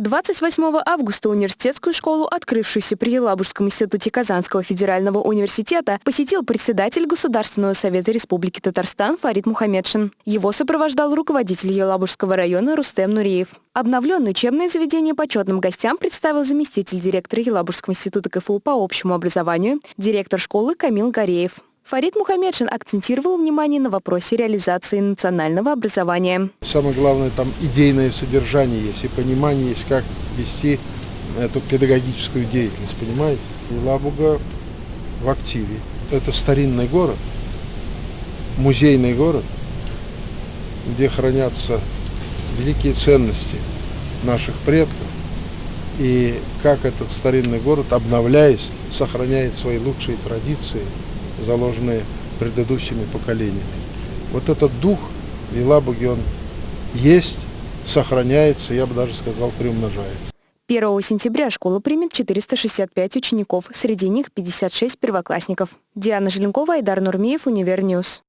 28 августа университетскую школу, открывшуюся при Елабужском институте Казанского федерального университета, посетил председатель Государственного совета Республики Татарстан Фарид Мухаммедшин. Его сопровождал руководитель Елабужского района Рустем Нуриев. Обновленное учебное заведение почетным гостям представил заместитель директора Елабужского института КФУ по общему образованию, директор школы Камил Гореев. Фарид Мухаммедшин акцентировал внимание на вопросе реализации национального образования. Самое главное, там идейное содержание есть и понимание есть, как вести эту педагогическую деятельность, понимаете? Лабуга в активе. Это старинный город, музейный город, где хранятся великие ценности наших предков. И как этот старинный город, обновляясь, сохраняет свои лучшие традиции – заложенные предыдущими поколениями. Вот этот дух в Елабуге, он есть, сохраняется, я бы даже сказал, приумножается. 1 сентября школа примет 465 учеников, среди них 56 первоклассников. Диана Желенкова, Айдар Нурмеев, Univer News.